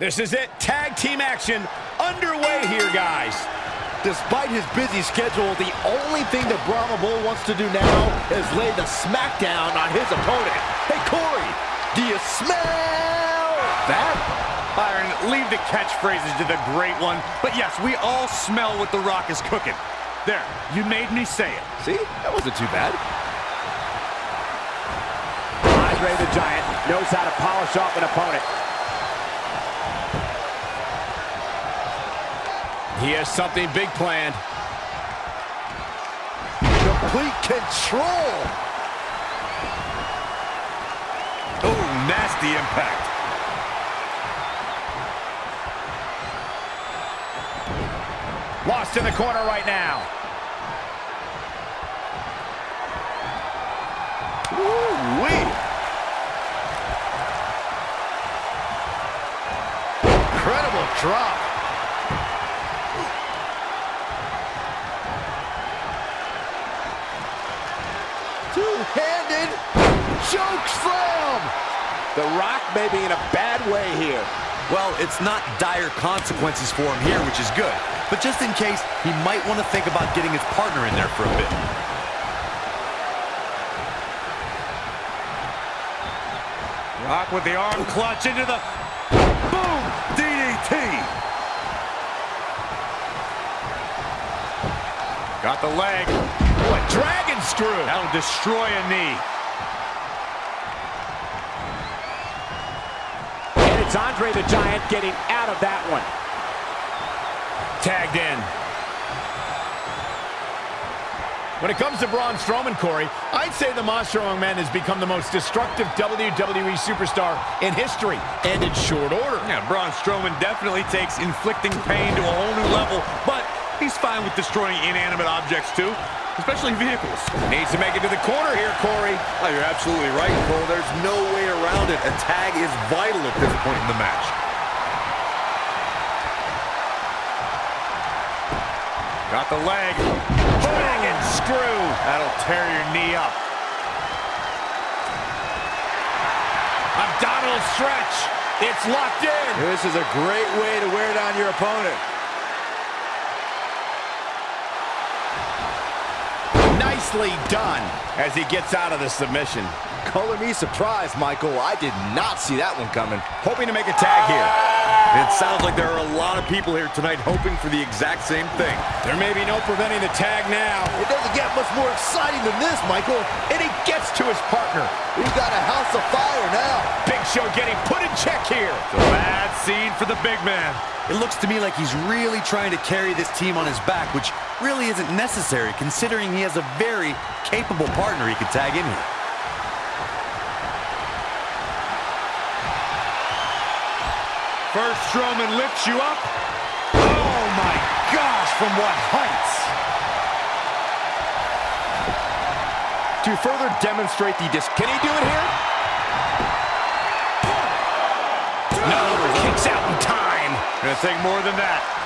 This is it. Tag team action underway here, guys. Despite his busy schedule, the only thing that Brahma Bull wants to do now is lay the smackdown on his opponent. Hey, Corey, do you smell that? Byron, leave the catchphrases to the great one. But yes, we all smell what The Rock is cooking. There, you made me say it. See, that wasn't too bad. Andre the Giant knows how to polish off an opponent. He has something big planned. Complete control. Oh, nasty impact. Lost in the corner right now. Woo-wee. Incredible drop. Two-handed choke slam. The Rock may be in a bad way here. Well, it's not dire consequences for him here, which is good. But just in case, he might want to think about getting his partner in there for a bit. Rock with the arm clutch into the... Boom! DDT! Got the leg. What dragon screw. That'll destroy a knee. And it's Andre the Giant getting out of that one. Tagged in. When it comes to Braun Strowman, Corey, I'd say the Monster Among Men has become the most destructive WWE superstar in history, and in short order. Yeah, Braun Strowman definitely takes inflicting pain to a whole new level, but he's fine with destroying inanimate objects too, especially vehicles. Needs to make it to the corner here, Corey. Oh, you're absolutely right, Cole. There's no way around it. A tag is vital at this point in the match. Got the leg. Bang and screw. That'll tear your knee up. Abdominal stretch. It's locked in. This is a great way to wear down your opponent. Nicely done as he gets out of the submission. Color me surprised, Michael. I did not see that one coming. Hoping to make a tag here. It sounds like there are a lot of people here tonight hoping for the exact same thing. There may be no preventing the tag now. It doesn't get much more exciting than this, Michael. And he gets to his partner. We've got a house of fire now. Big Show getting put in check here. It's a bad scene for the big man. It looks to me like he's really trying to carry this team on his back, which really isn't necessary considering he has a very capable partner he could tag in here. First Strowman lifts you up. Oh my gosh, from what heights? To further demonstrate the dis... Can he do it here? No, kicks out in time. Gonna take more than that.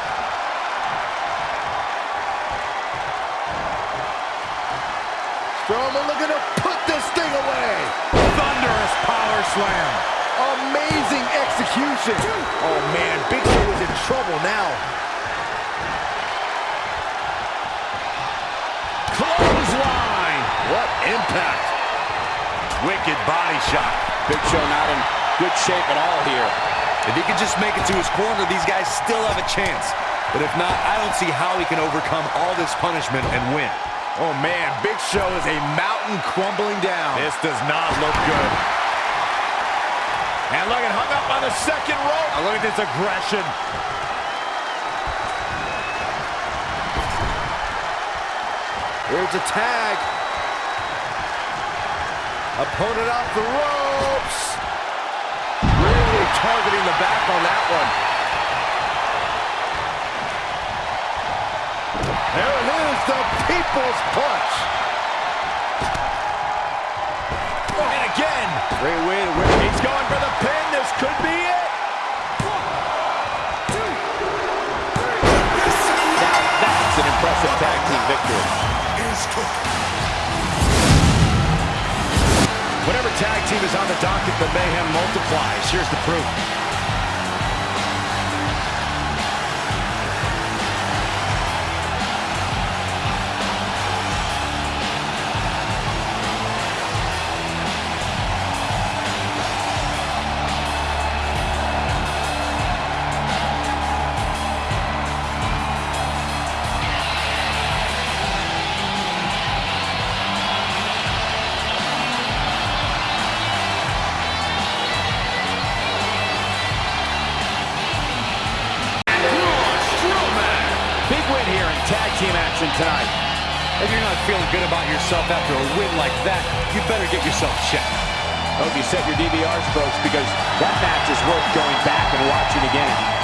Strowman looking to put this thing away. Thunderous power slam. Amazing execution. Oh, man, Big Show is in trouble now. Clothesline. What impact. Wicked body shot. Big Show not in good shape at all here. If he can just make it to his corner, these guys still have a chance. But if not, I don't see how he can overcome all this punishment and win. Oh, man, Big Show is a mountain crumbling down. This does not look good. And look at hung up on the second rope. Now look at this aggression. Here's a tag. Opponent off the ropes. Really targeting the back on that one. There it is, the People's Punch. And again. Great way to win. He's going for the pin. This could be it. Now that's an impressive tag team victory. Whatever tag team is on the docket, the mayhem multiplies. Here's the proof. Tonight. If you're not feeling good about yourself after a win like that, you better get yourself checked. Hope you set your DVRs, folks, because that match is worth going back and watching again.